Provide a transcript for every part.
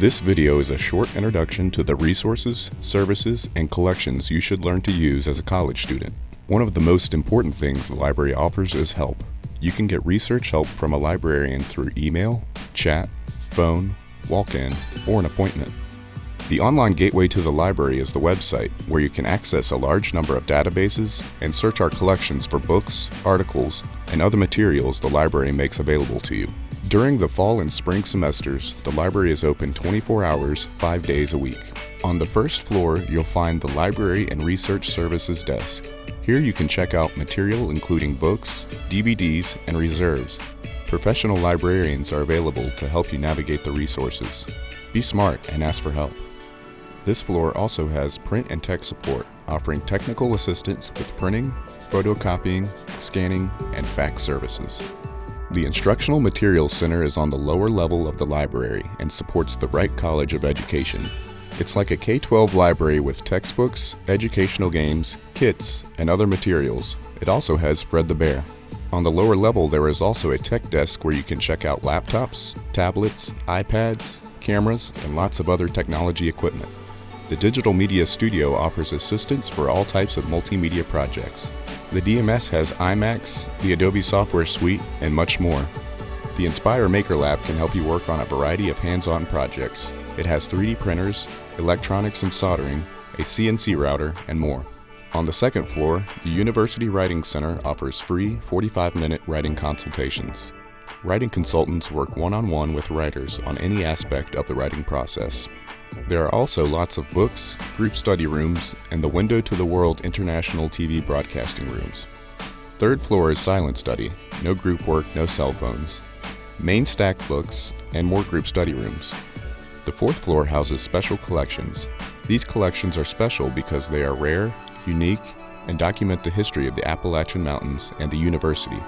This video is a short introduction to the resources, services, and collections you should learn to use as a college student. One of the most important things the library offers is help. You can get research help from a librarian through email, chat, phone, walk-in, or an appointment. The online gateway to the library is the website, where you can access a large number of databases and search our collections for books, articles, and other materials the library makes available to you. During the fall and spring semesters, the library is open 24 hours, 5 days a week. On the first floor, you'll find the Library and Research Services desk. Here you can check out material including books, DVDs, and reserves. Professional librarians are available to help you navigate the resources. Be smart and ask for help. This floor also has print and tech support, offering technical assistance with printing, photocopying, scanning, and fax services. The Instructional Materials Center is on the lower level of the library and supports the Reich College of Education. It's like a K-12 library with textbooks, educational games, kits, and other materials. It also has Fred the Bear. On the lower level there is also a tech desk where you can check out laptops, tablets, iPads, cameras, and lots of other technology equipment. The Digital Media Studio offers assistance for all types of multimedia projects. The DMS has iMacs, the Adobe Software Suite, and much more. The Inspire Maker Lab can help you work on a variety of hands-on projects. It has 3D printers, electronics and soldering, a CNC router, and more. On the second floor, the University Writing Center offers free 45-minute writing consultations. Writing consultants work one-on-one with writers on any aspect of the writing process. There are also lots of books, group study rooms, and the Window to the World International TV broadcasting rooms. Third floor is silent study, no group work, no cell phones. Main stack books, and more group study rooms. The fourth floor houses special collections. These collections are special because they are rare, unique, and document the history of the Appalachian Mountains and the university.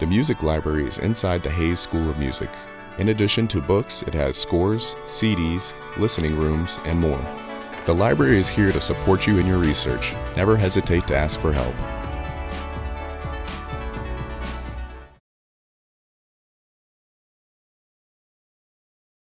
The music library is inside the Hayes School of Music. In addition to books, it has scores, CDs, listening rooms, and more. The library is here to support you in your research. Never hesitate to ask for help.